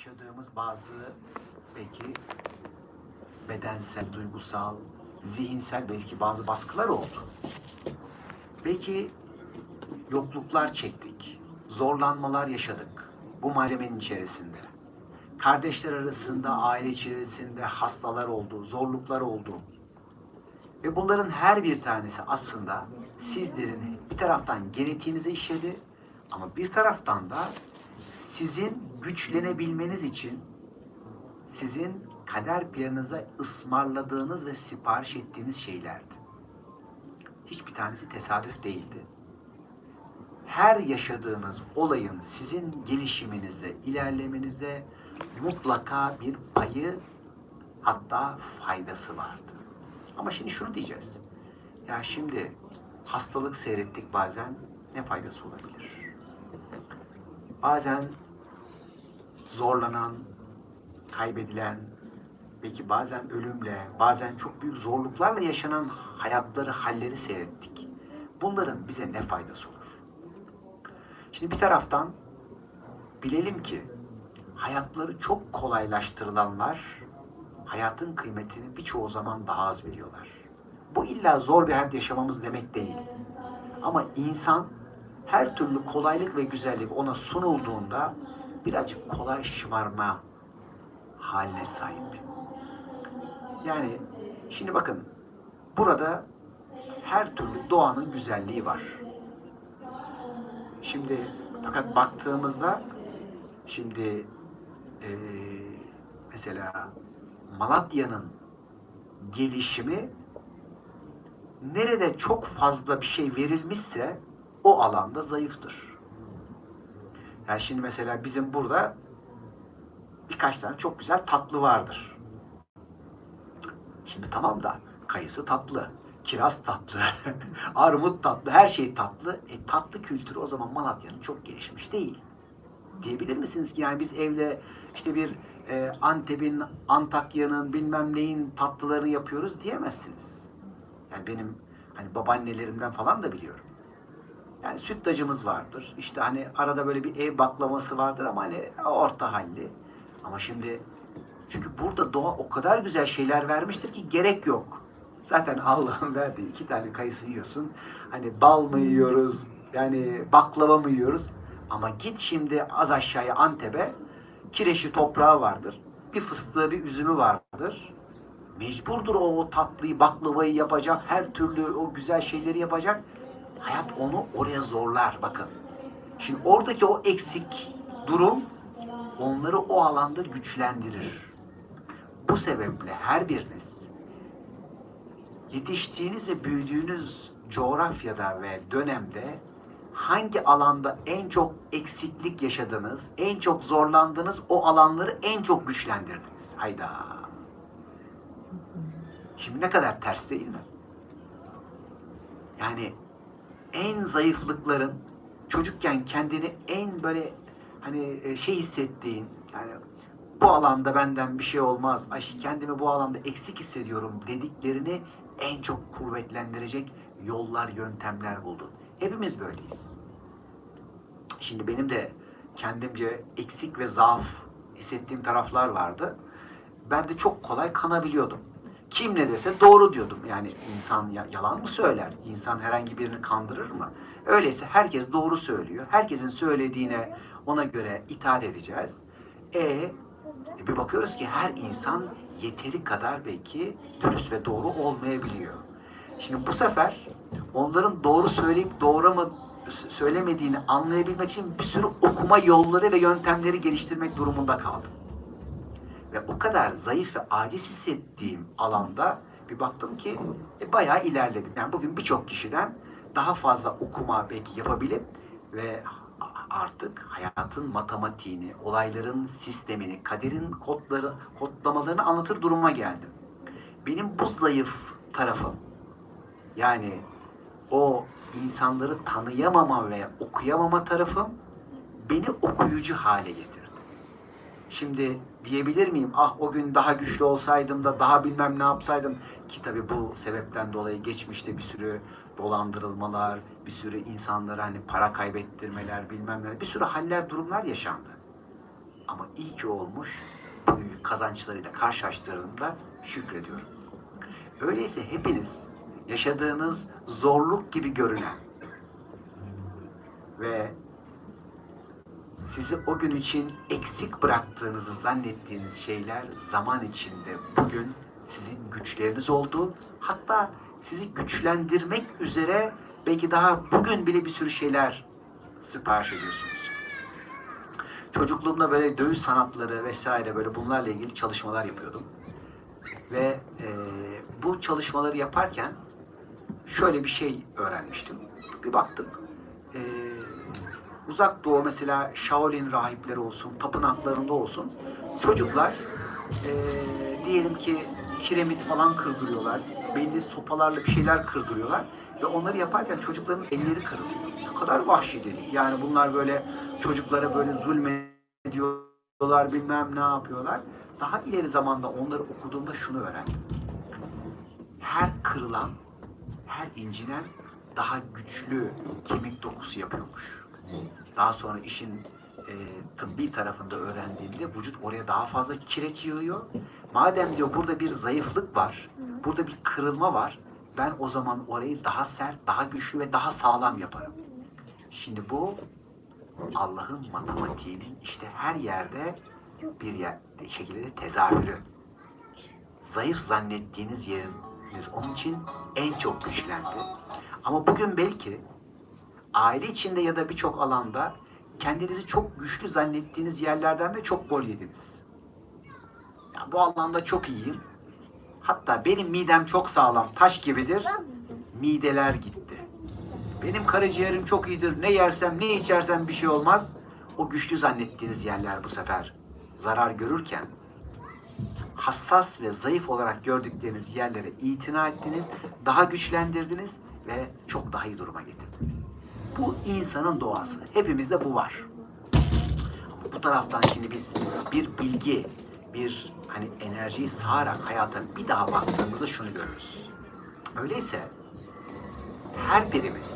yaşadığımız bazı belki bedensel, duygusal, zihinsel belki bazı baskılar oldu. Belki yokluklar çektik, zorlanmalar yaşadık bu malzemenin içerisinde. Kardeşler arasında, aile içerisinde hastalar oldu, zorluklar oldu. Ve bunların her bir tanesi aslında sizlerin bir taraftan genetiğinize işledi ama bir taraftan da sizin güçlenebilmeniz için sizin kader planınıza ısmarladığınız ve sipariş ettiğiniz şeylerdi. Hiçbir tanesi tesadüf değildi. Her yaşadığınız olayın sizin gelişiminize, ilerlemenize mutlaka bir payı hatta faydası vardı. Ama şimdi şunu diyeceğiz. Ya şimdi hastalık seyrettik bazen ne faydası olabilir? Bazen zorlanan, kaybedilen, belki bazen ölümle, bazen çok büyük zorluklarla yaşanan hayatları, halleri seyrettik. Bunların bize ne faydası olur? Şimdi bir taraftan bilelim ki hayatları çok kolaylaştırılanlar hayatın kıymetini birçoğu zaman daha az biliyorlar. Bu illa zor bir hayat yaşamamız demek değil. Ama insan her türlü kolaylık ve güzellik ona sunulduğunda birazcık kolay şımarma haline sahip. Yani şimdi bakın burada her türlü doğanın güzelliği var. Şimdi fakat baktığımızda şimdi eee, mesela Malatya'nın gelişimi nerede çok fazla bir şey verilmişse o alanda zayıftır. Yani şimdi mesela bizim burada birkaç tane çok güzel tatlı vardır. Şimdi tamam da kayısı tatlı, kiraz tatlı, armut tatlı, her şey tatlı. E tatlı kültürü o zaman Malatya'nın çok gelişmiş değil. Diyebilir misiniz ki yani biz evde işte bir e, Antep'in, Antakya'nın bilmem neyin tatlılarını yapıyoruz diyemezsiniz. Yani benim hani babaannelerimden falan da biliyorum. Yani sütlacımız vardır. İşte hani arada böyle bir ev baklaması vardır ama hani orta halli. Ama şimdi çünkü burada doğa o kadar güzel şeyler vermiştir ki gerek yok. Zaten Allah'ın verdiği iki tane kayısı yiyorsun. Hani bal mı yiyoruz, yani baklava mı yiyoruz? Ama git şimdi az aşağıya Antep'e kireçli toprağı vardır. Bir fıstığı, bir üzümü vardır. Mecburdur o tatlıyı, baklavayı yapacak, her türlü o güzel şeyleri yapacak. Hayat onu oraya zorlar bakın. Şimdi oradaki o eksik durum onları o alanda güçlendirir. Bu sebeple her biriniz yetiştiğiniz ve büyüdüğünüz coğrafyada ve dönemde hangi alanda en çok eksiklik yaşadınız, en çok zorlandınız, o alanları en çok güçlendirdiniz. Hayda. Şimdi ne kadar ters değil mi? Yani en zayıflıkların çocukken kendini en böyle hani e, şey hissettiğin yani bu alanda benden bir şey olmaz, ay kendimi bu alanda eksik hissediyorum dediklerini en çok kuvvetlendirecek yollar, yöntemler buldun. Hepimiz böyleyiz. Şimdi benim de kendimce eksik ve zaaf hissettiğim taraflar vardı. Ben de çok kolay kanabiliyordum. Kim ne dese doğru diyordum. Yani insan ya- yalan mı söyler? İnsan herhangi birini kandırır mı? Öyleyse herkes doğru söylüyor. Herkesin söylediğine ona göre itaat edeceğiz. E bir bakıyoruz ki her insan yeteri kadar belki dürüst ve doğru olmayabiliyor. Şimdi bu sefer onların doğru söyleyip doğru mu söylemediğini anlayabilmek için bir sürü okuma yolları ve yöntemleri geliştirmek durumunda kaldım. Ve o kadar zayıf ve aciz hissettiğim alanda bir baktım ki e, bayağı ilerledim. Yani bugün birçok kişiden daha fazla okuma belki yapabilip ve artık hayatın matematiğini, olayların sistemini, kaderin kodları, kodlamalarını anlatır duruma geldim. Benim bu zayıf tarafım yani o insanları tanıyamama ve okuyamama tarafım beni okuyucu hale getirdi. Şimdi diyebilir miyim ah o gün daha güçlü olsaydım da daha bilmem ne yapsaydım ki tabii bu sebepten dolayı geçmişte bir sürü dolandırılmalar, bir sürü insanlara hani para kaybettirmeler bilmem ne bir sürü haller durumlar yaşandı. Ama iyi ki olmuş. Bugünkü kazançlarıyla karşılaştırdığımda şükrediyorum. Öyleyse hepiniz yaşadığınız zorluk gibi görünen ve sizi o gün için eksik bıraktığınızı zannettiğiniz şeyler zaman içinde bugün sizin güçleriniz oldu. Hatta sizi güçlendirmek üzere belki daha bugün bile bir sürü şeyler sipariş ediyorsunuz. Çocukluğumda böyle dövüş sanatları vesaire böyle bunlarla ilgili çalışmalar yapıyordum. Ve e, bu çalışmaları yaparken şöyle bir şey öğrenmiştim. Bir baktım. E, uzak doğu mesela Shaolin rahipleri olsun, tapınaklarında olsun çocuklar e, diyelim ki kiremit falan kırdırıyorlar. Belli sopalarla bir şeyler kırdırıyorlar. Ve onları yaparken çocukların elleri kırılıyor. Ne kadar vahşi dedik. Yani bunlar böyle çocuklara böyle zulmediyorlar bilmem ne yapıyorlar. Daha ileri zamanda onları okuduğumda şunu öğrendim. Her kırılan, her incinen daha güçlü kemik dokusu yapıyormuş. Daha sonra işin e, tıbbi tarafında öğrendiğimde vücut oraya daha fazla kireç yığıyor. Madem diyor burada bir zayıflık var, burada bir kırılma var, ben o zaman orayı daha sert, daha güçlü ve daha sağlam yaparım. Şimdi bu Allah'ın matematiğinin işte her yerde bir yer, şekilde de tezahürü. Zayıf zannettiğiniz yeriniz onun için en çok güçlendi. Ama bugün belki aile içinde ya da birçok alanda kendinizi çok güçlü zannettiğiniz yerlerden de çok gol yediniz. Ya bu alanda çok iyiyim. Hatta benim midem çok sağlam, taş gibidir. Mideler gitti. Benim karaciğerim çok iyidir. Ne yersem, ne içersem bir şey olmaz. O güçlü zannettiğiniz yerler bu sefer zarar görürken hassas ve zayıf olarak gördükleriniz yerlere itina ettiniz, daha güçlendirdiniz ve çok daha iyi duruma getirdiniz. Bu insanın doğası. Hepimizde bu var. Bu taraftan şimdi biz bir bilgi, bir hani enerjiyi sağarak hayata bir daha baktığımızda şunu görürüz. Öyleyse her birimiz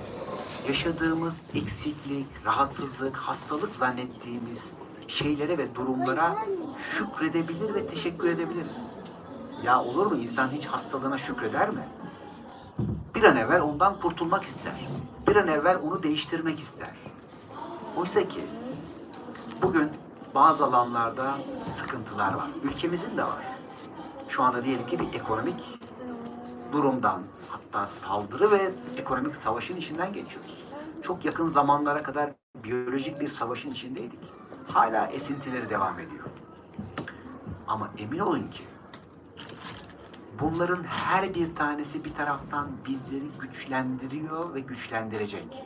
yaşadığımız eksiklik, rahatsızlık, hastalık zannettiğimiz şeylere ve durumlara şükredebilir ve teşekkür edebiliriz. Ya olur mu insan hiç hastalığına şükreder mi? Bir an evvel ondan kurtulmak ister. Bir an evvel onu değiştirmek ister. Oysa ki bugün bazı alanlarda sıkıntılar var. Ülkemizin de var. Şu anda diyelim ki bir ekonomik durumdan hatta saldırı ve ekonomik savaşın içinden geçiyoruz. Çok yakın zamanlara kadar biyolojik bir savaşın içindeydik. Hala esintileri devam ediyor. Ama emin olun ki bunların her bir tanesi bir taraftan bizleri güçlendiriyor ve güçlendirecek.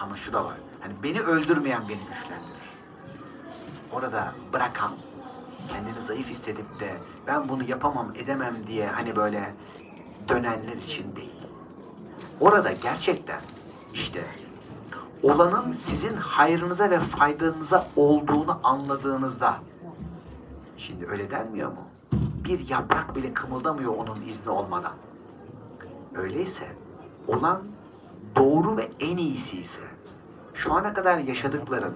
Ama şu da var. Hani beni öldürmeyen beni güçlendirir. Orada bırakan, kendini zayıf hissedip de ben bunu yapamam, edemem diye hani böyle dönenler için değil. Orada gerçekten işte olanın sizin hayrınıza ve faydanıza olduğunu anladığınızda şimdi öyle denmiyor mu? Bir yaprak bile kımıldamıyor onun izni olmadan. Öyleyse olan doğru ve en iyisi ise şu ana kadar yaşadıkların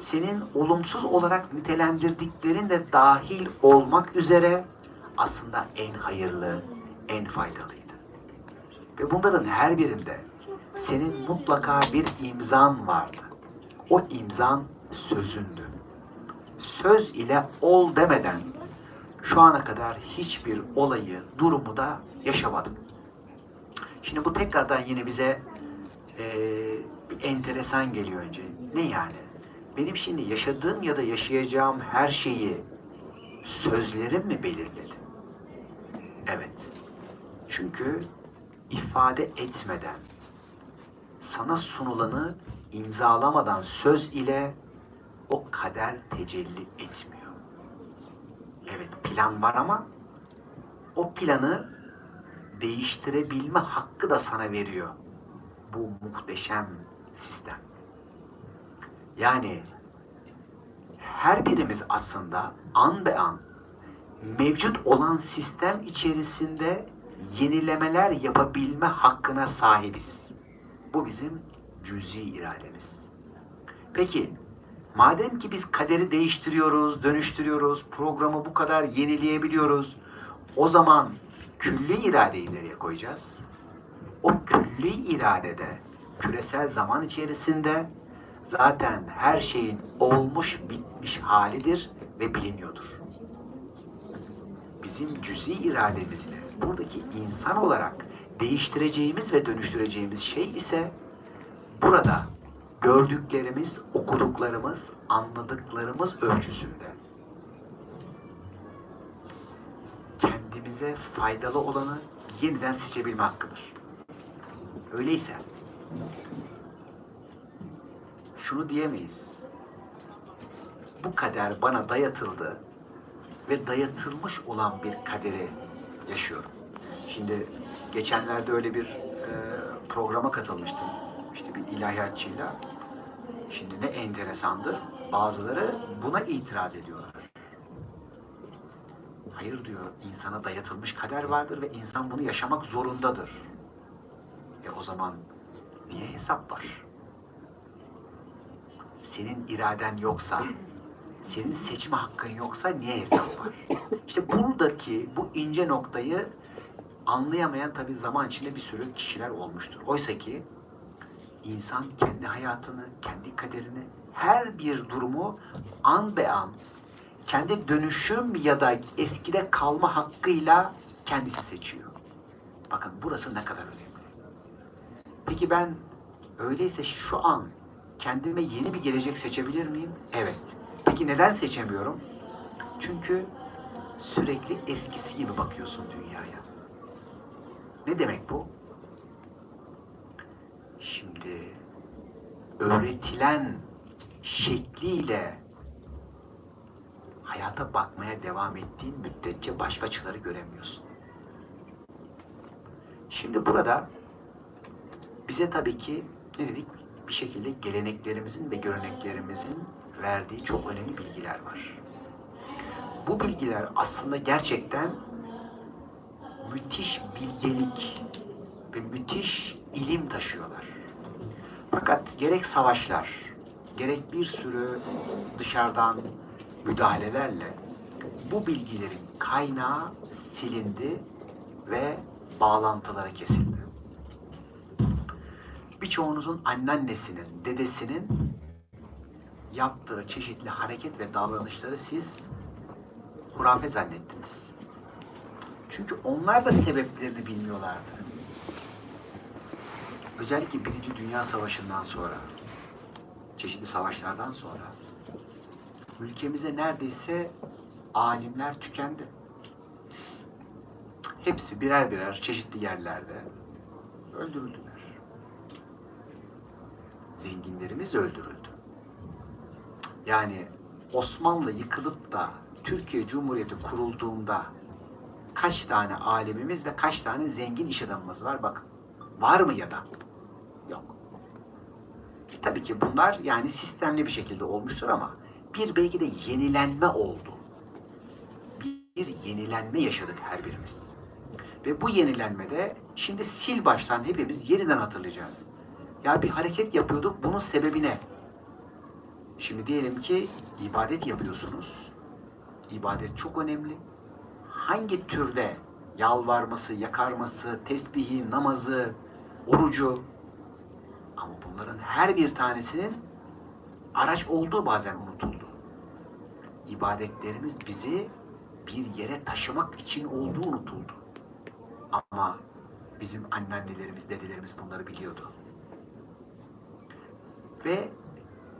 senin olumsuz olarak nitelendirdiklerin de dahil olmak üzere aslında en hayırlı, en faydalıydı. Ve bunların her birinde senin mutlaka bir imzan vardı. O imzan sözündü. Söz ile ol demeden şu ana kadar hiçbir olayı, durumu da yaşamadım. Şimdi bu tekrardan yine bize e, bir enteresan geliyor önce. Ne yani? Benim şimdi yaşadığım ya da yaşayacağım her şeyi sözlerim mi belirledi? Evet. Çünkü ifade etmeden, sana sunulanı imzalamadan söz ile o kader tecelli etmiyor. Evet plan var ama o planı değiştirebilme hakkı da sana veriyor. Bu muhteşem sistem. Yani her birimiz aslında an be an mevcut olan sistem içerisinde yenilemeler yapabilme hakkına sahibiz. Bu bizim cüzi irademiz. Peki Madem ki biz kaderi değiştiriyoruz, dönüştürüyoruz, programı bu kadar yenileyebiliyoruz, o zaman külli iradeyi nereye koyacağız? O külli iradede küresel zaman içerisinde zaten her şeyin olmuş bitmiş halidir ve biliniyordur. Bizim cüzi irademizle buradaki insan olarak değiştireceğimiz ve dönüştüreceğimiz şey ise burada gördüklerimiz, okuduklarımız, anladıklarımız ölçüsünde kendimize faydalı olanı yeniden seçebilme hakkıdır. Öyleyse şunu diyemeyiz. Bu kader bana dayatıldı ve dayatılmış olan bir kaderi yaşıyorum. Şimdi geçenlerde öyle bir e, programa katılmıştım. İşte bir ilahiyatçıyla. Şimdi ne enteresandır. Bazıları buna itiraz ediyorlar. Hayır diyor, insana dayatılmış kader vardır ve insan bunu yaşamak zorundadır. E o zaman niye hesap var? Senin iraden yoksa, senin seçme hakkın yoksa niye hesap var? İşte buradaki bu ince noktayı anlayamayan tabii zaman içinde bir sürü kişiler olmuştur. Oysa ki insan kendi hayatını, kendi kaderini, her bir durumu an be an kendi dönüşüm ya da eskide kalma hakkıyla kendisi seçiyor. Bakın burası ne kadar önemli. Peki ben öyleyse şu an kendime yeni bir gelecek seçebilir miyim? Evet. Peki neden seçemiyorum? Çünkü sürekli eskisi gibi bakıyorsun dünyaya. Ne demek bu? Şimdi öğretilen şekliyle hayata bakmaya devam ettiğin müddetçe başka açıları göremiyorsun. Şimdi burada bize tabii ki ne dedik? Bir şekilde geleneklerimizin ve göreneklerimizin verdiği çok önemli bilgiler var. Bu bilgiler aslında gerçekten müthiş bilgelik ve müthiş ilim taşıyorlar. Fakat gerek savaşlar, gerek bir sürü dışarıdan müdahalelerle bu bilgilerin kaynağı silindi ve bağlantıları kesildi. Birçoğunuzun anneannesinin, dedesinin yaptığı çeşitli hareket ve davranışları siz hurafe zannettiniz. Çünkü onlar da sebeplerini bilmiyorlardı. Özellikle Birinci Dünya Savaşı'ndan sonra, çeşitli savaşlardan sonra ülkemize neredeyse alimler tükendi. Hepsi birer birer çeşitli yerlerde öldürüldüler. Zenginlerimiz öldürüldü. Yani Osmanlı yıkılıp da Türkiye Cumhuriyeti kurulduğunda kaç tane alimimiz ve kaç tane zengin iş adamımız var bakın. Var mı ya da? E, tabii ki bunlar yani sistemli bir şekilde olmuştur ama bir belki de yenilenme oldu. Bir yenilenme yaşadık her birimiz. Ve bu yenilenmede şimdi sil baştan hepimiz yeniden hatırlayacağız. Ya bir hareket yapıyorduk, bunun sebebi ne? Şimdi diyelim ki ibadet yapıyorsunuz. İbadet çok önemli. Hangi türde yalvarması, yakarması, tesbihi, namazı, orucu ama bunların her bir tanesinin araç olduğu bazen unutuldu. İbadetlerimiz bizi bir yere taşımak için olduğu unutuldu. Ama bizim anneannelerimiz, dedelerimiz bunları biliyordu. Ve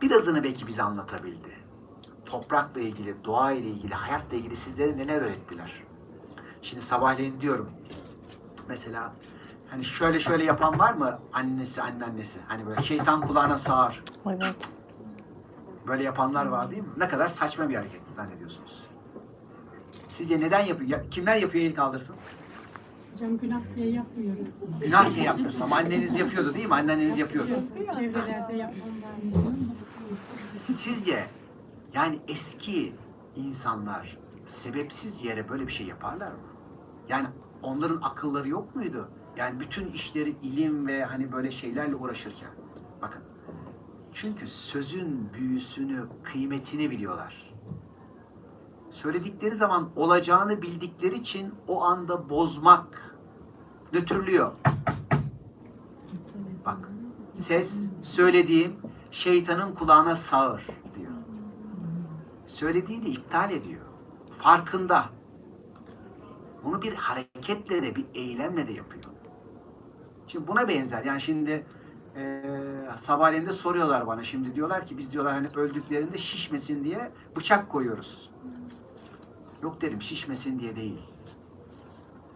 birazını belki bize anlatabildi. Toprakla ilgili, doğa ile ilgili, hayatla ilgili sizlere neler öğrettiler? Şimdi sabahleyin diyorum. Mesela hani şöyle şöyle yapan var mı annesi anneannesi? Hani böyle şeytan kulağına sağır. Evet. Böyle yapanlar var değil mi? Ne kadar saçma bir hareket zannediyorsunuz. Sizce neden yapıyor? Ya- kimler yapıyor el kaldırsın? Hocam günah diye yapmıyoruz. Günah diye yapmıyorsun ama anneniz yapıyordu değil mi? Anneniz yapıyordu. Çevrelerde yapanlar. Sizce yani eski insanlar sebepsiz yere böyle bir şey yaparlar mı? Yani onların akılları yok muydu? Yani bütün işleri ilim ve hani böyle şeylerle uğraşırken. Bakın Çünkü sözün büyüsünü, kıymetini biliyorlar. Söyledikleri zaman olacağını bildikleri için o anda bozmak nötrlüyor. Bak, ses söylediğim şeytanın kulağına sağır diyor. Söylediğini iptal ediyor. Farkında. Bunu bir hareketle de bir eylemle de yapıyor. Şimdi buna benzer. Yani şimdi eee sabahleyin de soruyorlar bana. Şimdi diyorlar ki biz diyorlar hani öldüklerinde şişmesin diye bıçak koyuyoruz. Yok derim şişmesin diye değil.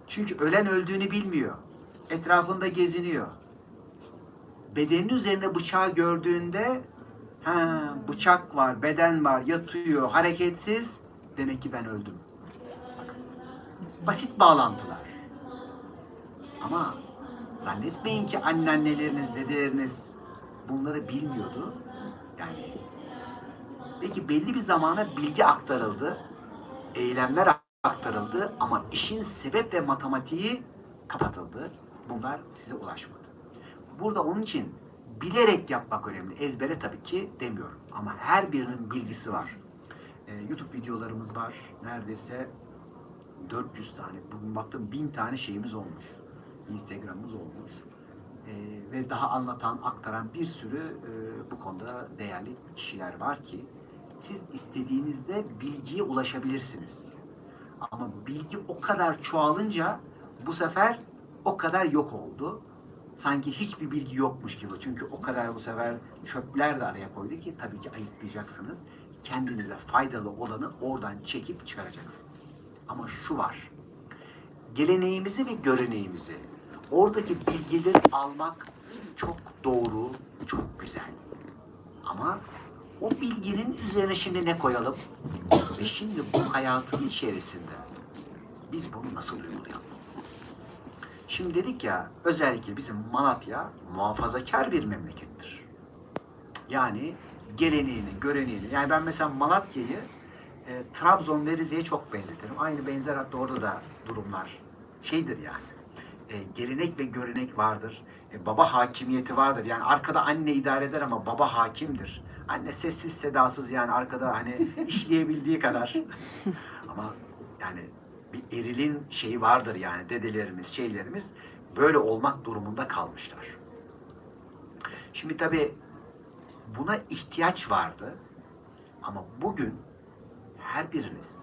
Çünkü ölen öldüğünü bilmiyor. Etrafında geziniyor. Bedenin üzerine bıçağı gördüğünde ha bıçak var, beden var, yatıyor, hareketsiz. Demek ki ben öldüm. Basit bağlantılar. Ama zannetmeyin ki anneanneleriniz, dedeleriniz bunları bilmiyordu. Yani peki belli bir zamana bilgi aktarıldı, eylemler aktarıldı ama işin sebep ve matematiği kapatıldı. Bunlar size ulaşmadı. Burada onun için bilerek yapmak önemli. Ezbere tabii ki demiyorum. Ama her birinin bilgisi var. Ee, YouTube videolarımız var. Neredeyse 400 tane. Bugün baktım 1000 tane şeyimiz olmuş. Instagram'ımız olmuş. Ee, ve daha anlatan, aktaran bir sürü e, bu konuda değerli kişiler var ki siz istediğinizde bilgiye ulaşabilirsiniz. Ama bilgi o kadar çoğalınca bu sefer o kadar yok oldu. Sanki hiçbir bilgi yokmuş gibi. Çünkü o kadar bu sefer çöpler de araya koydu ki tabii ki ayıklayacaksınız. Kendinize faydalı olanı oradan çekip çıkaracaksınız. Ama şu var. Geleneğimizi ve göreneğimizi, oradaki bilgileri almak çok doğru, çok güzel. Ama o bilginin üzerine şimdi ne koyalım? Ve şimdi bu hayatın içerisinde biz bunu nasıl uygulayalım? Şimdi dedik ya özellikle bizim Malatya muhafazakar bir memlekettir. Yani geleneğini, göreneğini. Yani ben mesela Malatya'yı e, Trabzon ve Rize'ye çok benzetirim. Aynı benzer hatta orada da durumlar şeydir yani. E, gelenek ve görenek vardır. E, baba hakimiyeti vardır. Yani arkada anne idare eder ama baba hakimdir. Anne sessiz sedasız yani arkada hani işleyebildiği kadar. ama yani bir erilin şeyi vardır yani dedelerimiz, şeylerimiz böyle olmak durumunda kalmışlar. Şimdi tabii buna ihtiyaç vardı ama bugün her biriniz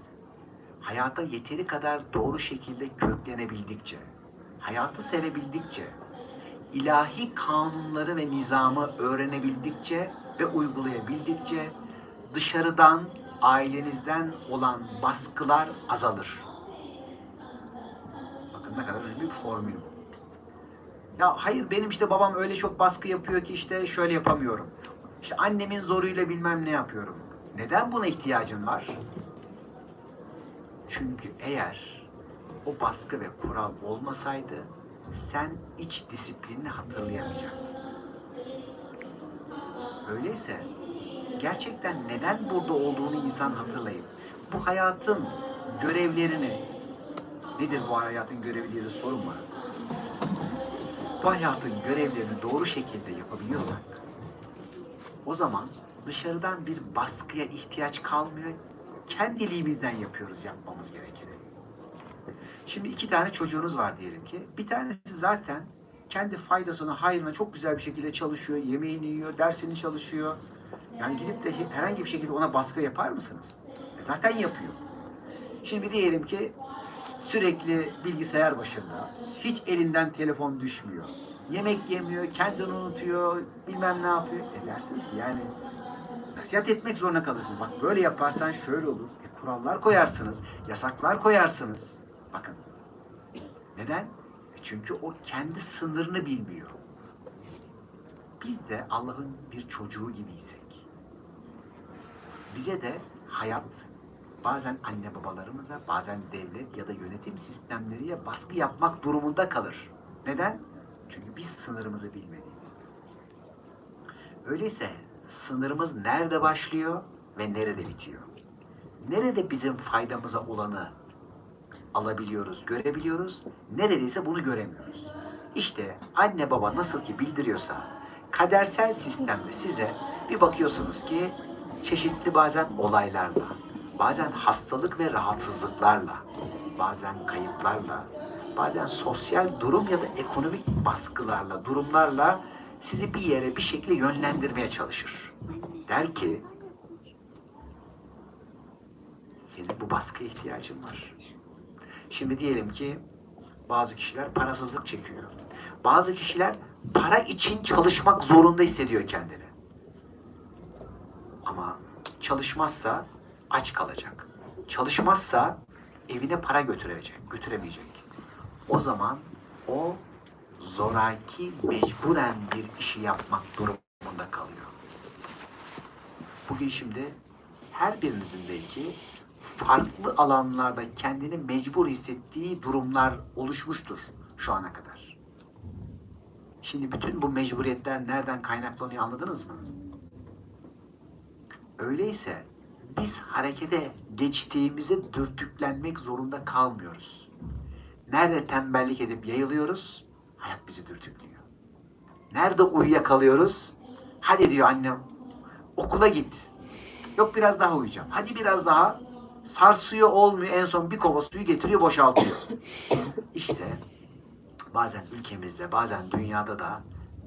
hayata yeteri kadar doğru şekilde köklenebildikçe, hayatı sevebildikçe, ilahi kanunları ve nizamı öğrenebildikçe ve uygulayabildikçe dışarıdan, ailenizden olan baskılar azalır. Bakın ne kadar önemli bir formül bu. Ya hayır benim işte babam öyle çok baskı yapıyor ki işte şöyle yapamıyorum. İşte annemin zoruyla bilmem ne yapıyorum. Neden buna ihtiyacın var? Çünkü eğer o baskı ve kural olmasaydı sen iç disiplinini hatırlayamayacaktın. Öyleyse gerçekten neden burada olduğunu insan hatırlayıp bu hayatın görevlerini nedir bu hayatın görevi diye var. Bu hayatın görevlerini doğru şekilde yapabiliyorsak o zaman dışarıdan bir baskıya ihtiyaç kalmıyor. Kendiliğimizden yapıyoruz yapmamız gerekeni. Şimdi iki tane çocuğunuz var diyelim ki. Bir tanesi zaten kendi faydasına, hayrına çok güzel bir şekilde çalışıyor, yemeğini yiyor, dersini çalışıyor. Yani gidip de herhangi bir şekilde ona baskı yapar mısınız? E zaten yapıyor. Şimdi diyelim ki sürekli bilgisayar başında, hiç elinden telefon düşmüyor. Yemek yemiyor, kendini unutuyor, bilmem ne yapıyor. E dersiniz ki yani nasihat etmek zorunda kalırsınız. Bak böyle yaparsan şöyle olur. E, kurallar koyarsınız, yasaklar koyarsınız. Bakın. Neden? Çünkü o kendi sınırını bilmiyor. Biz de Allah'ın bir çocuğu gibiysek, bize de hayat bazen anne babalarımıza, bazen devlet ya da yönetim sistemleriyle baskı yapmak durumunda kalır. Neden? Çünkü biz sınırımızı bilmediğimizde. Öyleyse sınırımız nerede başlıyor ve nerede bitiyor? Nerede bizim faydamıza olanı alabiliyoruz, görebiliyoruz, neredeyse bunu göremiyoruz. İşte anne baba nasıl ki bildiriyorsa kadersel sistemde size Bir bakıyorsunuz ki çeşitli bazen olaylarla, bazen hastalık ve rahatsızlıklarla, bazen kayıplarla, bazen sosyal durum ya da ekonomik baskılarla, durumlarla sizi bir yere bir şekilde yönlendirmeye çalışır. Der ki, senin bu baskıya ihtiyacın var. Şimdi diyelim ki bazı kişiler parasızlık çekiyor. Bazı kişiler para için çalışmak zorunda hissediyor kendini. Ama çalışmazsa aç kalacak. Çalışmazsa evine para götürecek, götüremeyecek. O zaman o zoraki mecburen bir işi yapmak durumunda kalıyor. Bugün şimdi her birinizin belki farklı alanlarda kendini mecbur hissettiği durumlar oluşmuştur şu ana kadar. Şimdi bütün bu mecburiyetler nereden kaynaklanıyor anladınız mı? Öyleyse biz harekete geçtiğimize dürtüklenmek zorunda kalmıyoruz. Nerede tembellik edip yayılıyoruz? Hayat bizi dürtüklüyor. Nerede uyuyakalıyoruz? Hadi diyor annem okula git. Yok biraz daha uyuyacağım. Hadi biraz daha. Sarsıyor olmuyor. En son bir kova suyu getiriyor boşaltıyor. İşte bazen ülkemizde bazen dünyada da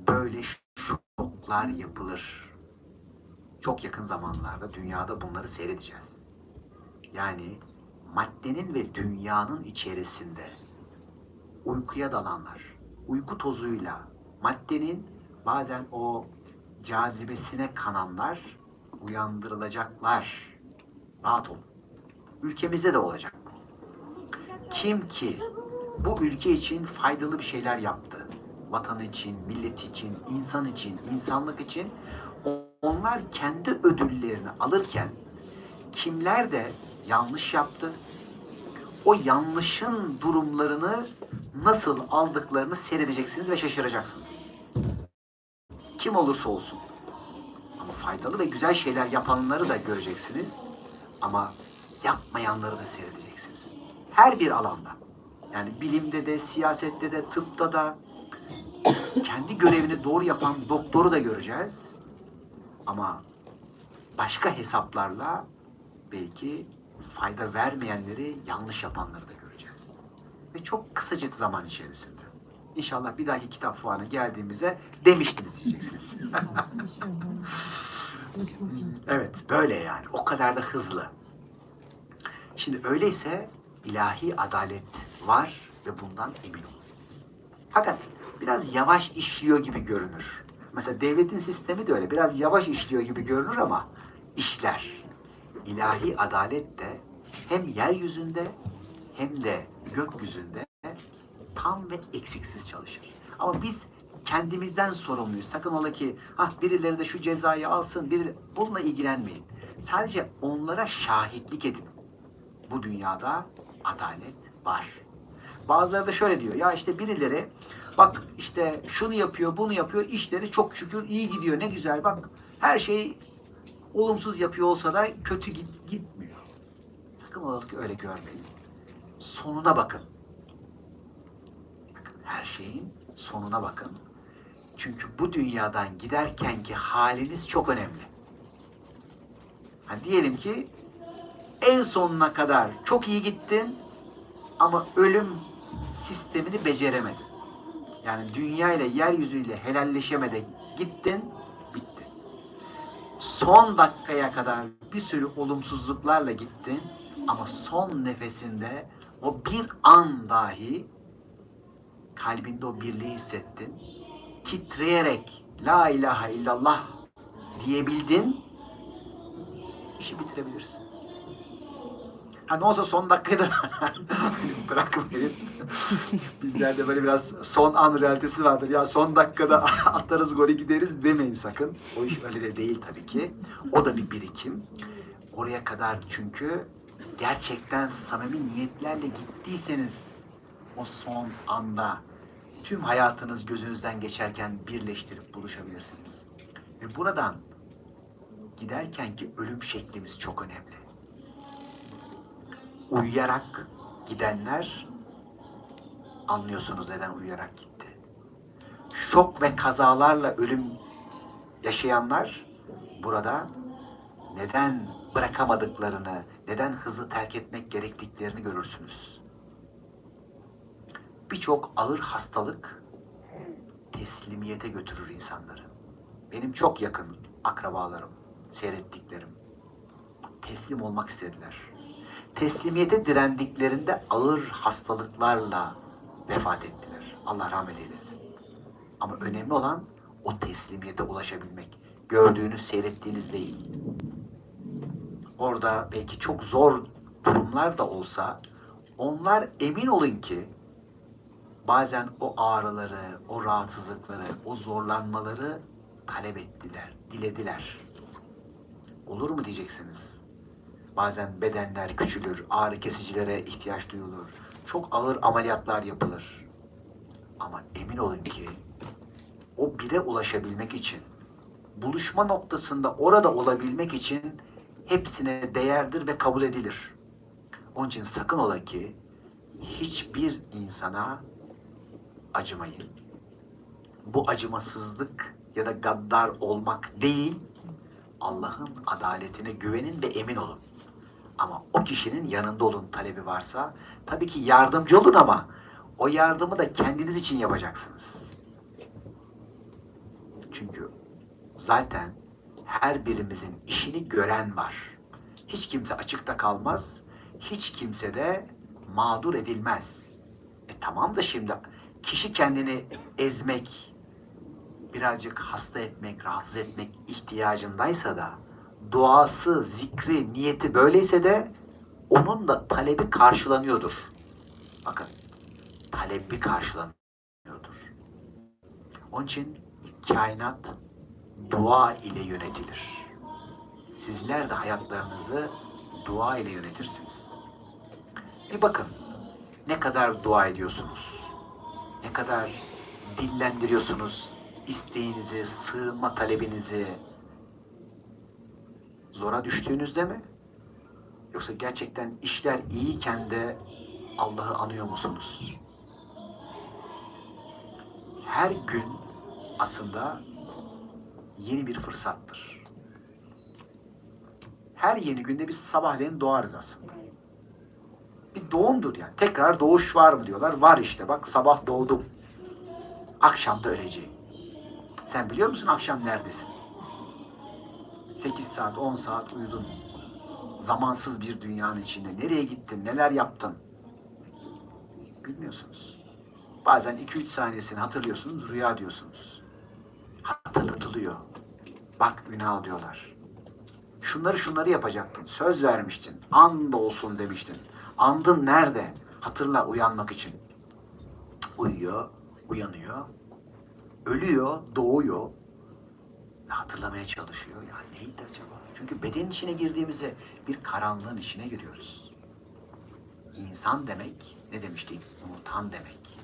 böyle şoklar yapılır. Çok yakın zamanlarda dünyada bunları seyredeceğiz. Yani maddenin ve dünyanın içerisinde uykuya dalanlar, uyku tozuyla maddenin bazen o cazibesine kananlar uyandırılacaklar. Rahat olun. Ülkemizde de olacak. Kim ki bu ülke için faydalı bir şeyler yaptı. Vatan için, millet için, insan için, insanlık için onlar kendi ödüllerini alırken kimler de yanlış yaptı? O yanlışın durumlarını nasıl aldıklarını seyredeceksiniz ve şaşıracaksınız. Kim olursa olsun. Ama faydalı ve güzel şeyler yapanları da göreceksiniz. Ama yapmayanları da seyredeceksiniz. Her bir alanda. Yani bilimde de, siyasette de, tıpta da kendi görevini doğru yapan doktoru da göreceğiz. Ama başka hesaplarla belki fayda vermeyenleri, yanlış yapanları da göreceğiz. Ve çok kısacık zaman içerisinde. İnşallah bir dahaki kitap fuarına geldiğimizde demiştiniz diyeceksiniz. Evet, böyle yani. O kadar da hızlı. Şimdi öyleyse ilahi adalet var ve bundan emin olun. Fakat biraz yavaş işliyor gibi görünür. Mesela devletin sistemi de öyle. Biraz yavaş işliyor gibi görünür ama işler. İlahi adalet de hem yeryüzünde hem de gökyüzünde tam ve eksiksiz çalışır. Ama biz kendimizden sorumluyuz. Sakın ola ki ah birileri de şu cezayı alsın, biri bununla ilgilenmeyin. Sadece onlara şahitlik edin. Bu dünyada adalet var. Bazıları da şöyle diyor. Ya işte birileri bak işte şunu yapıyor, bunu yapıyor. işleri çok şükür iyi gidiyor. Ne güzel bak. Her şey olumsuz yapıyor olsa da kötü git, gitmiyor. Sakın ola ki öyle görmeyin. Sonuna bakın. Bakın her şeyin sonuna bakın. Çünkü bu dünyadan giderkenki haliniz çok önemli. Ha, diyelim ki en sonuna kadar çok iyi gittin ama ölüm sistemini beceremedin. Yani dünya ile yeryüzüyle helalleşemede gittin, bitti. Son dakikaya kadar bir sürü olumsuzluklarla gittin ama son nefesinde o bir an dahi kalbinde o birliği hissettin. Titreyerek La ilahe illallah diyebildin. işi bitirebilirsin. Ha ne olsa son dakikada bırakmayın. Bizlerde böyle biraz son an realitesi vardır. Ya son dakikada atarız golü gideriz demeyin sakın. O iş öyle de değil tabii ki. O da bir birikim. Oraya kadar çünkü gerçekten samimi niyetlerle gittiyseniz o son anda tüm hayatınız gözünüzden geçerken birleştirip buluşabilirsiniz. Ve buradan giderkenki ölüm şeklimiz çok önemli. Uyuyarak gidenler anlıyorsunuz neden uyuyarak gitti. Şok ve kazalarla ölüm yaşayanlar burada neden bırakamadıklarını, neden hızı terk etmek gerektiklerini görürsünüz. Birçok ağır hastalık teslimiyete götürür insanları. Benim çok yakın akrabalarım, seyrettiklerim teslim olmak istediler. Teslimiyete direndiklerinde ağır hastalıklarla vefat ettiler. Allah rahmet eylesin. Ama önemli olan o teslimiyete ulaşabilmek. Gördüğünüz, seyrettiğiniz değil. Orada belki çok zor durumlar da olsa onlar emin olun ki bazen o ağrıları, o rahatsızlıkları, o zorlanmaları talep ettiler, dilediler. Olur mu diyeceksiniz? Bazen bedenler küçülür, ağrı kesicilere ihtiyaç duyulur. Çok ağır ameliyatlar yapılır. Ama emin olun ki o bire ulaşabilmek için, buluşma noktasında orada olabilmek için hepsine değerdir ve kabul edilir. Onun için sakın ola ki hiçbir insana acımayın. Bu acımasızlık ya da gaddar olmak değil, Allah'ın adaletine güvenin ve emin olun. Ama o kişinin yanında olun talebi varsa tabii ki yardımcı olun ama o yardımı da kendiniz için yapacaksınız. Çünkü zaten her birimizin işini gören var. Hiç kimse açıkta kalmaz. Hiç kimse de mağdur edilmez. E tamam da şimdi kişi kendini ezmek, birazcık hasta etmek, rahatsız etmek ihtiyacındaysa da duası, zikri, niyeti böyleyse de onun da talebi karşılanıyordur. Bakın, talebi karşılanıyordur. Onun için kainat dua ile yönetilir. Sizler de hayatlarınızı dua ile yönetirsiniz. Bir bakın ne kadar dua ediyorsunuz. Ne kadar dillendiriyorsunuz isteğinizi, sığınma talebinizi. Zora düştüğünüzde mi? Yoksa gerçekten işler iyiyken de Allah'ı anıyor musunuz? Her gün aslında yeni bir fırsattır. Her yeni günde biz sabahleyin doğarız aslında. Bir doğumdur yani. Tekrar doğuş var mı diyorlar. Var işte bak sabah doğdum. Akşam da öleceğim. Sen biliyor musun akşam neredesin? 8 saat, 10 saat uyudun. Zamansız bir dünyanın içinde. Nereye gittin, neler yaptın? Bilmiyorsunuz. Bazen 2-3 saniyesini hatırlıyorsunuz, rüya diyorsunuz. Hatırlatılıyor. Bak günah diyorlar. Şunları şunları yapacaktın. Söz vermiştin. And olsun demiştin. Andın nerede? Hatırla uyanmak için. Uyuyor, uyanıyor. Ölüyor, doğuyor. Hatırlamaya çalışıyor. Ya neydi acaba? Çünkü bedenin içine girdiğimizde bir karanlığın içine giriyoruz. İnsan demek, ne demiştik? Unutan demek.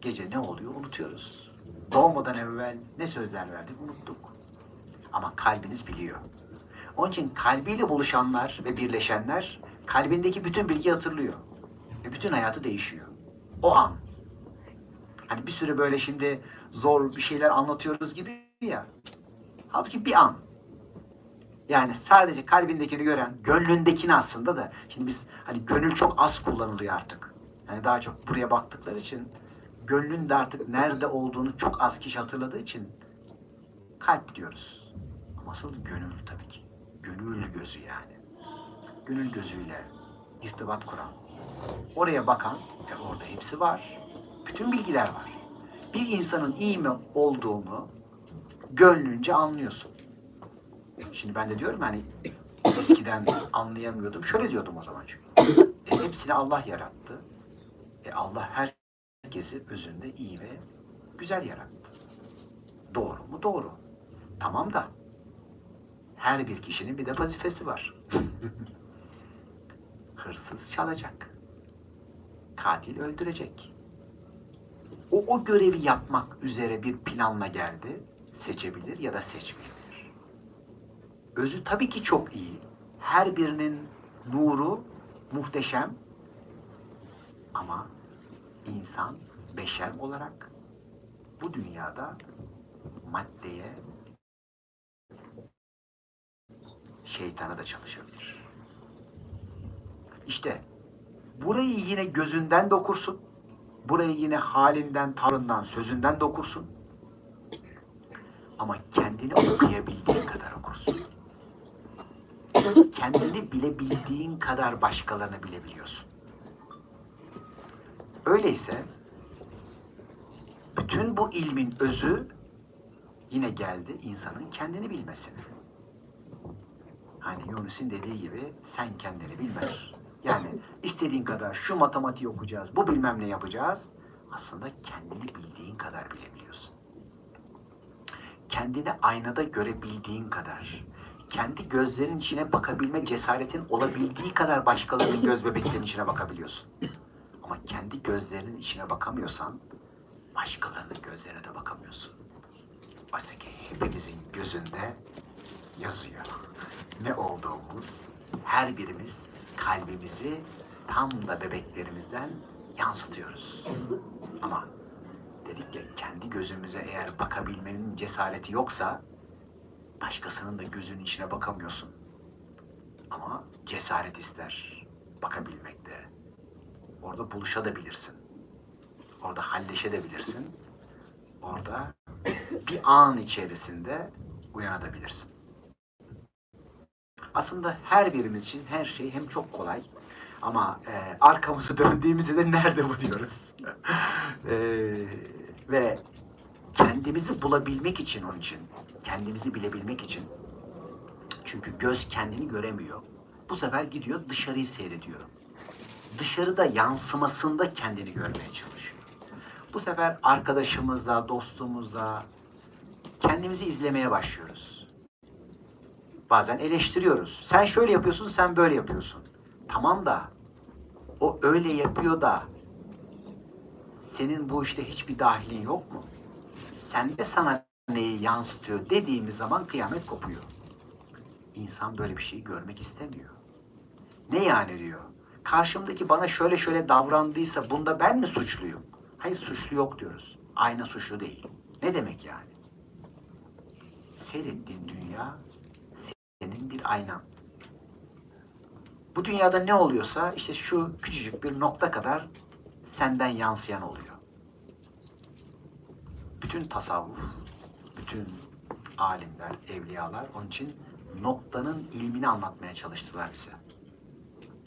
Gece ne oluyor unutuyoruz. Doğmadan evvel ne sözler verdik unuttuk. Ama kalbiniz biliyor. Onun için kalbiyle buluşanlar ve birleşenler kalbindeki bütün bilgiyi hatırlıyor. Ve bütün hayatı değişiyor. O an. Hani bir süre böyle şimdi zor bir şeyler anlatıyoruz gibi ya. Halbuki bir an. Yani sadece kalbindekini gören, gönlündekini aslında da şimdi biz hani gönül çok az kullanılıyor artık. Yani daha çok buraya baktıkları için gönlün de artık nerede olduğunu çok az kişi hatırladığı için kalp diyoruz. Ama asıl gönül tabii ki. Gönül gözü yani. Gönül gözüyle irtibat kuran. Oraya bakan, e orada hepsi var. Bütün bilgiler var. Bir insanın iyi mi olduğunu gönlünce anlıyorsun. Şimdi ben de diyorum hani eskiden anlayamıyordum. Şöyle diyordum o zaman çünkü. E, hepsini Allah yarattı. E, Allah herkesi özünde iyi ve güzel yarattı. Doğru mu? Doğru. Tamam da her bir kişinin bir de vazifesi var. Hırsız çalacak. Katil öldürecek. O, o görevi yapmak üzere bir planla geldi. Seçebilir ya da seçmeyebilir. Özü tabii ki çok iyi. Her birinin nuru muhteşem. Ama insan beşer olarak bu dünyada maddeye şeytana da çalışabilir. İşte burayı yine gözünden de okursun. Burayı yine halinden, tavrından, sözünden de okursun. Ama kendini okuyabildiğin kadar okursun. Kendini bilebildiğin kadar başkalarını bilebiliyorsun. Öyleyse bütün bu ilmin özü yine geldi insanın kendini bilmesine. Hani Yunus'un dediği gibi sen kendini bilmez. Yani istediğin kadar şu matematiği okuyacağız, bu bilmem ne yapacağız. Aslında kendini bildiğin kadar bilebiliyorsun. Kendini aynada görebildiğin kadar, kendi gözlerinin içine bakabilme cesaretin olabildiği kadar başkalarının göz bebeklerinin içine bakabiliyorsun. Ama kendi gözlerinin içine bakamıyorsan başkalarının gözlerine de bakamıyorsun. Oysa ki hepimizin gözünde yazıyor. Ne olduğumuz, her birimiz kalbimizi tam da bebeklerimizden yansıtıyoruz. Ama dedik ya kendi gözümüze eğer bakabilmenin cesareti yoksa başkasının da gözünün içine bakamıyorsun. Ama cesaret ister bakabilmekte. Orada buluşabilirsin. Orada halleşebilirsin. Orada bir an içerisinde uyanabilirsin. Aslında her birimiz için her şey hem çok kolay ama e, arkamızı döndüğümüzde de nerede bu diyoruz. E, ve kendimizi bulabilmek için onun için, kendimizi bilebilmek için çünkü göz kendini göremiyor. Bu sefer gidiyor dışarıyı seyrediyor. Dışarıda yansımasında kendini görmeye çalışıyor. Bu sefer arkadaşımızla, dostumuzla kendimizi izlemeye başlıyoruz. Bazen eleştiriyoruz. Sen şöyle yapıyorsun, sen böyle yapıyorsun. Tamam da o öyle yapıyor da senin bu işte hiçbir dahilin yok mu? Sen de sana neyi yansıtıyor dediğimiz zaman kıyamet kopuyor. İnsan böyle bir şeyi görmek istemiyor. Ne yani diyor? Karşımdaki bana şöyle şöyle davrandıysa bunda ben mi suçluyum? Hayır suçlu yok diyoruz. Ayna suçlu değil. Ne demek yani? Seyrettiğin dünya senin bir aynan. Bu dünyada ne oluyorsa işte şu küçücük bir nokta kadar senden yansıyan oluyor. Bütün tasavvuf, bütün alimler, evliyalar onun için noktanın ilmini anlatmaya çalıştılar bize.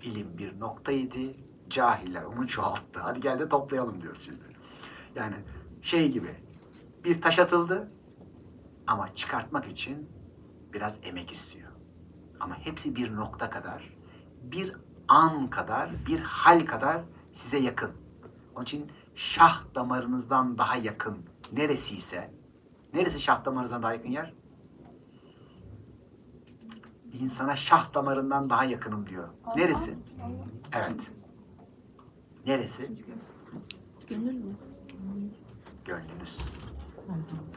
İlim bir noktaydı, cahiller onu çoğalttı. Hadi gel de toplayalım diyoruz şimdi. Yani şey gibi, bir taş atıldı ama çıkartmak için biraz emek istiyor. Ama hepsi bir nokta kadar, bir an kadar, bir hal kadar size yakın. Onun için şah damarınızdan daha yakın neresi ise, neresi şah damarınızdan daha yakın yer? İnsana şah damarından daha yakınım diyor. Neresi? Evet. Neresi? Gönül mü? Gönlünüz.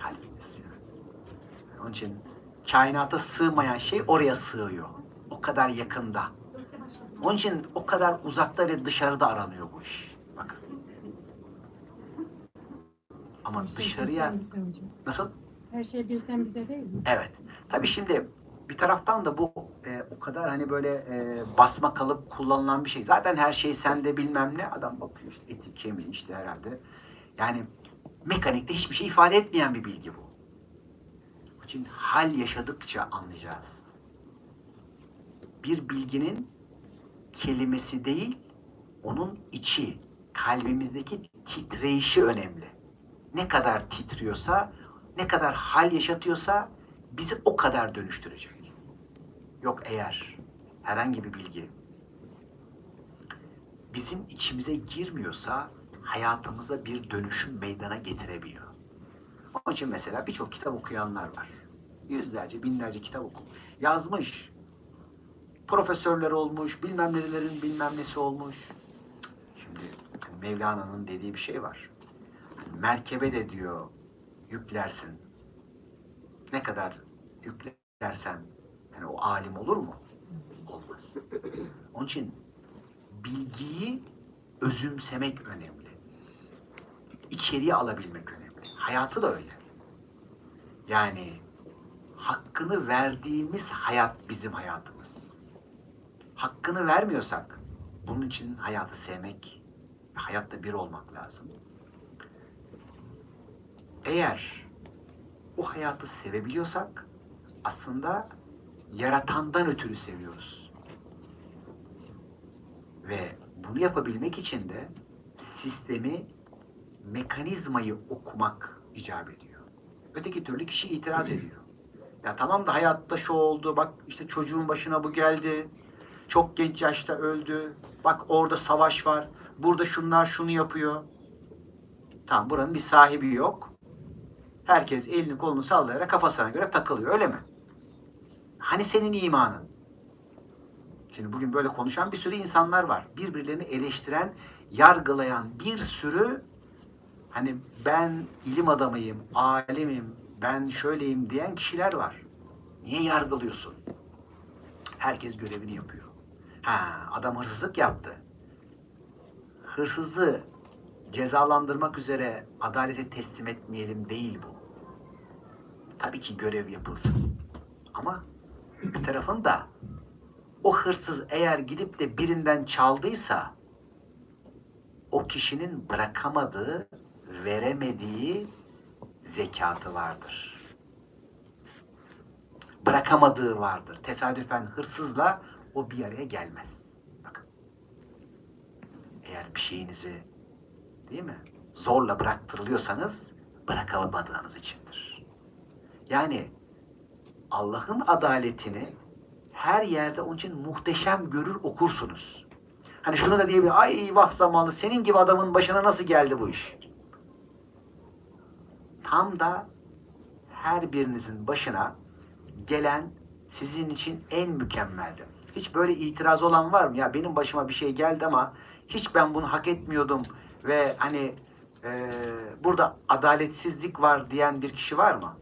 Kalbiniz. Onun için kainata sığmayan şey oraya sığıyor. O kadar yakında. Onun için o kadar uzakta ve dışarıda aranıyor bu iş. Ama dışarıya Bizden bize hocam. nasıl? Her şey bizden bize değil mi? Evet. Tabii şimdi bir taraftan da bu e, o kadar hani böyle e, basma kalıp kullanılan bir şey. Zaten her şey sende bilmem ne. Adam bakıyor işte eti kemiği işte herhalde. Yani mekanikte hiçbir şey ifade etmeyen bir bilgi bu. Onun için hal yaşadıkça anlayacağız. Bir bilginin kelimesi değil, onun içi, kalbimizdeki titreyişi önemli. Ne kadar titriyorsa, ne kadar hal yaşatıyorsa bizi o kadar dönüştürecek. Yok eğer herhangi bir bilgi bizim içimize girmiyorsa hayatımıza bir dönüşüm meydana getirebiliyor. Onun için mesela birçok kitap okuyanlar var. Yüzlerce, binlerce kitap okumuş, yazmış. Profesörler olmuş, bilmem nelerin bilmem nesi olmuş. Şimdi Mevlana'nın dediği bir şey var. Merkebe de diyor yüklersin. Ne kadar yüklersen yani o alim olur mu? Olmaz. Onun için bilgiyi özümsemek önemli. İçeriye alabilmek önemli. Hayatı da öyle. Yani hakkını verdiğimiz hayat bizim hayatımız. Hakkını vermiyorsak bunun için hayatı sevmek ve hayatta bir olmak lazım. Eğer o hayatı sevebiliyorsak aslında yaratandan ötürü seviyoruz. Ve bunu yapabilmek için de sistemi, mekanizmayı okumak icap ediyor. Öteki türlü kişi itiraz ediyor. Ya tamam da hayatta şu oldu, bak işte çocuğun başına bu geldi, çok genç yaşta öldü, bak orada savaş var, burada şunlar şunu yapıyor. Tamam buranın bir sahibi yok. Herkes elini kolunu sallayarak kafasına göre takılıyor öyle mi? Hani senin imanın? Şimdi bugün böyle konuşan bir sürü insanlar var. Birbirlerini eleştiren, yargılayan bir sürü hani ben ilim adamıyım, alimim, ben şöyleyim diyen kişiler var. Niye yargılıyorsun? Herkes görevini yapıyor. Ha, adam hırsızlık yaptı. Hırsızı cezalandırmak üzere adalete teslim etmeyelim değil bu. Tabii ki görev yapılsın. Ama bir tarafın da o hırsız eğer gidip de birinden çaldıysa o kişinin bırakamadığı, veremediği zekatı vardır. Bırakamadığı vardır. Tesadüfen hırsızla o bir araya gelmez. Bakın. Eğer bir şeyinizi değil mi? Zorla bıraktırılıyorsanız bırakamadığınız içindir. Yani Allah'ın adaletini her yerde onun için muhteşem görür okursunuz. Hani şunu da diyebilir, ay vah zamanlı senin gibi adamın başına nasıl geldi bu iş? Tam da her birinizin başına gelen sizin için en mükemmeldi. Hiç böyle itiraz olan var mı? Ya benim başıma bir şey geldi ama hiç ben bunu hak etmiyordum ve hani e, burada adaletsizlik var diyen bir kişi var mı?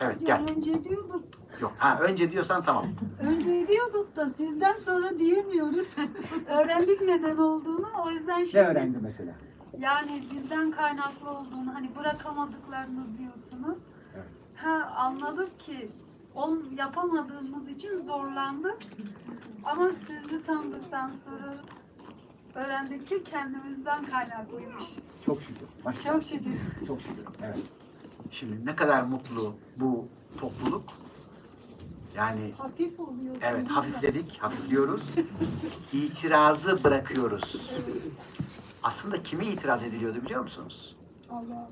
Evet Ya gel. önce diyorduk, Yok. Ha önce diyorsan tamam. önce diyorduk da sizden sonra diyemiyoruz. Öğrendik neden olduğunu. O yüzden Ne şimdi öğrendi mesela? yani bizden kaynaklı olduğunu hani bırakamadıklarınız diyorsunuz. Evet. Ha anladık ki on yapamadığımız için zorlandık. Ama sizi tanıdıktan sonra öğrendik ki kendimizden kaynaklıymış. Çok şükür. Çok şükür. Çok şükür. Evet. Şimdi ne kadar mutlu bu topluluk. Yani Hafif oluyor. evet hafifledik, hafifliyoruz. İtirazı bırakıyoruz. Aslında kime itiraz ediliyordu biliyor musunuz? Allah.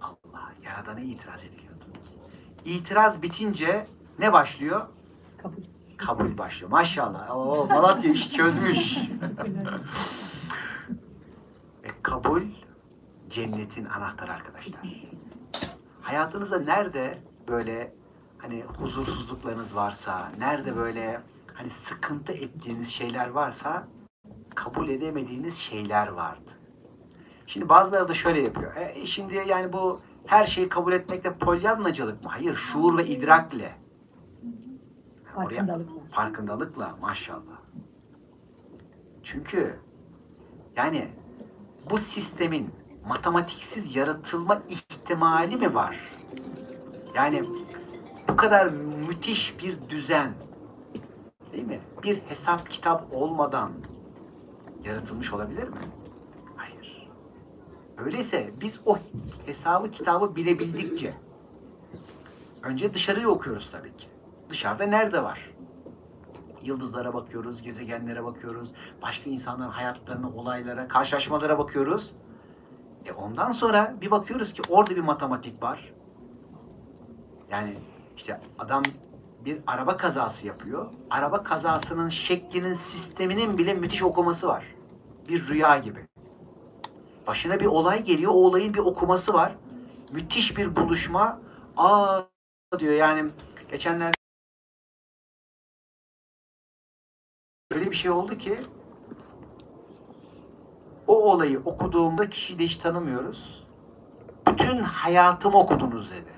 Allah, Yaradan'a itiraz ediliyordu. İtiraz bitince ne başlıyor? Kabul. Başlıyor. Maşallah. Oo, Malatya iş çözmüş. Ve kabul cennetin anahtarı arkadaşlar. Hayatınızda nerede böyle hani huzursuzluklarınız varsa, nerede böyle hani sıkıntı ettiğiniz şeyler varsa kabul edemediğiniz şeyler vardı. Şimdi bazıları da şöyle yapıyor. E, şimdi yani bu her şeyi kabul etmekle polyanlacılık mı? Hayır, şuur ve idrakle. Oraya- Farkındalıkla. farkındalıkla maşallah. Çünkü yani bu sistemin matematiksiz yaratılma ihtimali mi var? Yani bu kadar müthiş bir düzen değil mi? Bir hesap kitap olmadan yaratılmış olabilir mi? Hayır. Öyleyse biz o hesabı kitabı bilebildikçe önce dışarıyı okuyoruz tabii ki. Dışarıda nerede var? Yıldızlara bakıyoruz, gezegenlere bakıyoruz, başka insanların hayatlarına, olaylara, karşılaşmalara bakıyoruz. E ondan sonra bir bakıyoruz ki orada bir matematik var. Yani işte adam bir araba kazası yapıyor. Araba kazasının şeklinin, sisteminin bile müthiş okuması var. Bir rüya gibi. Başına bir olay geliyor, o olayın bir okuması var. Müthiş bir buluşma. Aa diyor yani geçenlerde öyle bir şey oldu ki o olayı okuduğumda kişiyi de hiç tanımıyoruz. Bütün hayatımı okudunuz dedi.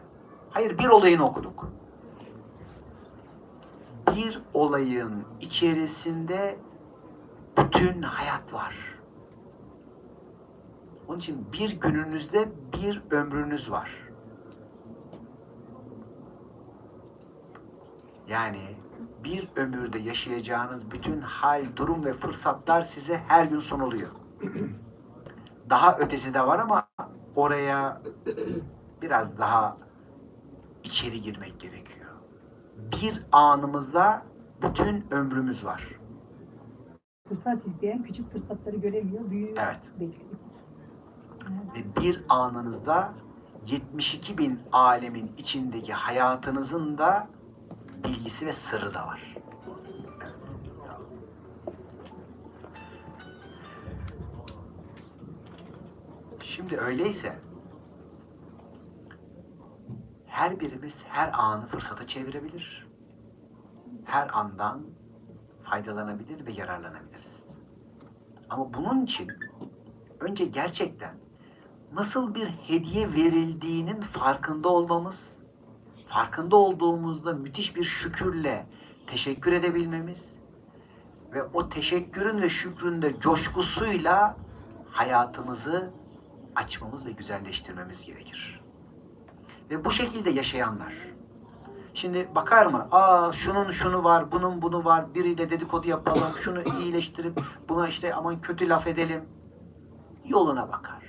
Hayır bir olayını okuduk. Bir olayın içerisinde bütün hayat var. Onun için bir gününüzde bir ömrünüz var. Yani bir ömürde yaşayacağınız bütün hal, durum ve fırsatlar size her gün sunuluyor. Daha ötesi de var ama oraya biraz daha içeri girmek gerekiyor. Bir anımızda bütün ömrümüz var. Fırsat izleyen küçük fırsatları göremiyor, büyüğü Evet. bekliyor. Ve bir anınızda 72 bin alemin içindeki hayatınızın da bilgisi ve sırrı da var. Şimdi öyleyse her birimiz her anı fırsata çevirebilir. Her andan faydalanabilir ve yararlanabiliriz. Ama bunun için önce gerçekten nasıl bir hediye verildiğinin farkında olmamız, farkında olduğumuzda müthiş bir şükürle teşekkür edebilmemiz ve o teşekkürün ve şükrün de coşkusuyla hayatımızı açmamız ve güzelleştirmemiz gerekir. Ve bu şekilde yaşayanlar, Şimdi bakar mı? Aa şunun şunu var, bunun bunu var. Biriyle dedikodu yapalım, şunu iyileştirip buna işte aman kötü laf edelim. Yoluna bakar.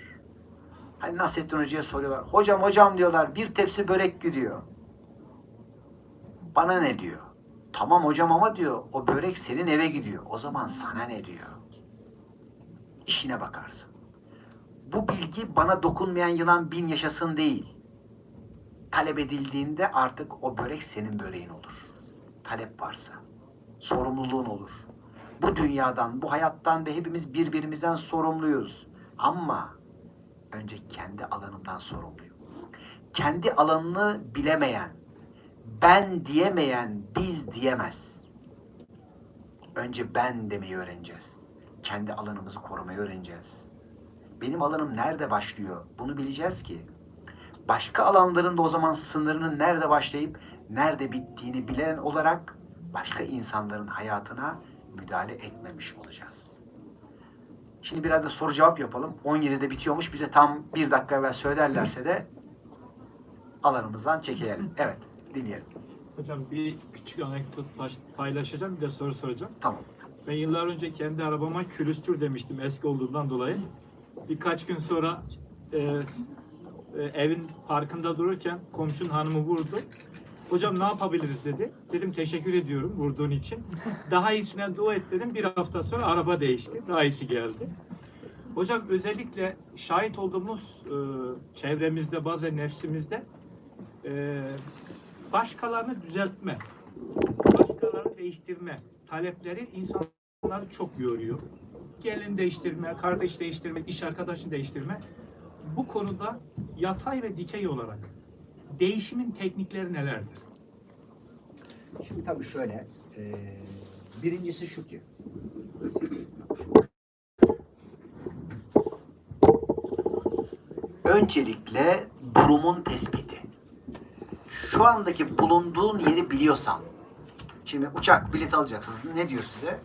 Hani Nasrettin Hoca'ya soruyorlar. Hocam hocam diyorlar bir tepsi börek gidiyor. Bana ne diyor? Tamam hocam ama diyor o börek senin eve gidiyor. O zaman sana ne diyor? İşine bakarsın. Bu bilgi bana dokunmayan yılan bin yaşasın değil talep edildiğinde artık o börek senin böreğin olur. Talep varsa. Sorumluluğun olur. Bu dünyadan, bu hayattan ve hepimiz birbirimizden sorumluyuz. Ama önce kendi alanımdan sorumluyum. Kendi alanını bilemeyen, ben diyemeyen biz diyemez. Önce ben demeyi öğreneceğiz. Kendi alanımızı korumayı öğreneceğiz. Benim alanım nerede başlıyor? Bunu bileceğiz ki başka alanların da o zaman sınırının nerede başlayıp nerede bittiğini bilen olarak başka insanların hayatına müdahale etmemiş olacağız. Şimdi biraz da soru cevap yapalım. 17'de bitiyormuş. Bize tam bir dakika evvel söylerlerse de alanımızdan çekelim. Evet, dinleyelim. Hocam bir küçük anekdot paylaşacağım bir de soru soracağım. Tamam. Ben yıllar önce kendi arabama külüstür demiştim eski olduğundan dolayı. Birkaç gün sonra e, e, evin parkında dururken komşun hanımı vurdu. Hocam ne yapabiliriz dedi. Dedim teşekkür ediyorum vurduğun için. Daha iyisine dua et dedim. Bir hafta sonra araba değişti. Daha iyisi geldi. Hocam özellikle şahit olduğumuz e, çevremizde bazen nefsimizde e, başkalarını düzeltme, başkalarını değiştirme talepleri insanları çok yoruyor. Gelin değiştirme, kardeş değiştirme, iş arkadaşını değiştirme. Bu konuda yatay ve dikey olarak değişimin teknikleri nelerdir? Şimdi tabii şöyle, e, birincisi şu ki, öncelikle durumun tespiti. Şu andaki bulunduğun yeri biliyorsan, şimdi uçak bilet alacaksınız, ne diyor size?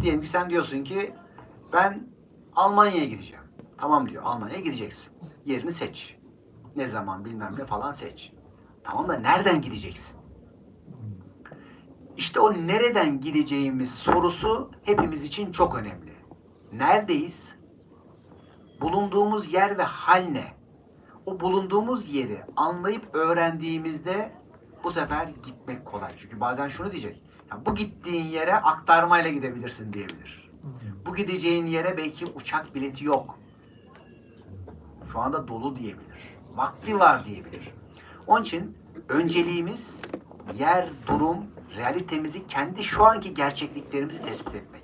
Diyelim ki sen diyorsun ki, ben Almanya'ya gideceğim. Tamam diyor, Almanya'ya gideceksin. Yerini seç. Ne zaman bilmem ne falan seç. Tamam da nereden gideceksin? İşte o nereden gideceğimiz sorusu hepimiz için çok önemli. Neredeyiz? Bulunduğumuz yer ve hal ne? O bulunduğumuz yeri anlayıp öğrendiğimizde bu sefer gitmek kolay. Çünkü bazen şunu diyecek. "Ya bu gittiğin yere aktarmayla gidebilirsin diyebilir. Bu gideceğin yere belki uçak bileti yok. Şu anda dolu diyebilir. Vakti var diyebilir. Onun için önceliğimiz yer, durum, realitemizi, kendi şu anki gerçekliklerimizi tespit etmek.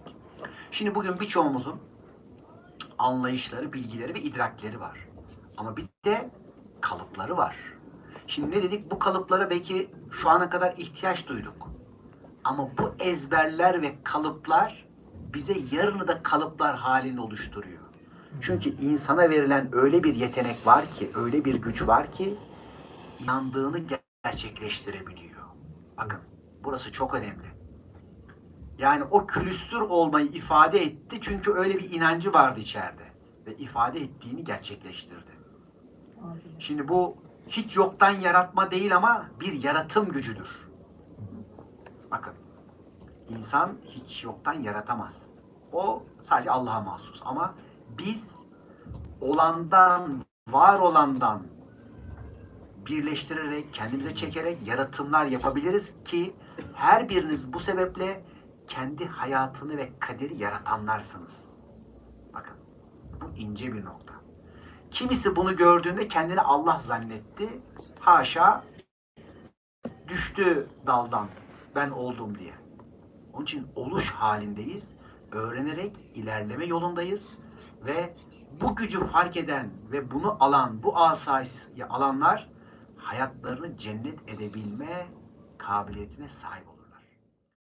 Şimdi bugün birçoğumuzun anlayışları, bilgileri ve idrakleri var. Ama bir de kalıpları var. Şimdi ne dedik? Bu kalıplara belki şu ana kadar ihtiyaç duyduk. Ama bu ezberler ve kalıplar bize yarını da kalıplar halinde oluşturuyor. Çünkü insana verilen öyle bir yetenek var ki, öyle bir güç var ki inandığını gerçekleştirebiliyor. Bakın burası çok önemli. Yani o külüstür olmayı ifade etti çünkü öyle bir inancı vardı içeride ve ifade ettiğini gerçekleştirdi. Şimdi bu hiç yoktan yaratma değil ama bir yaratım gücüdür. Bakın, insan hiç yoktan yaratamaz. O sadece Allah'a mahsus. Ama biz olandan, var olandan birleştirerek, kendimize çekerek yaratımlar yapabiliriz ki her biriniz bu sebeple kendi hayatını ve kaderi yaratanlarsınız. Bakın, bu ince bir nokta. Kimisi bunu gördüğünde kendini Allah zannetti. Haşa düştü daldan ben oldum diye. Onun için oluş halindeyiz. Öğrenerek ilerleme yolundayız. Ve bu gücü fark eden ve bunu alan, bu asayı alanlar hayatlarını cennet edebilme kabiliyetine sahip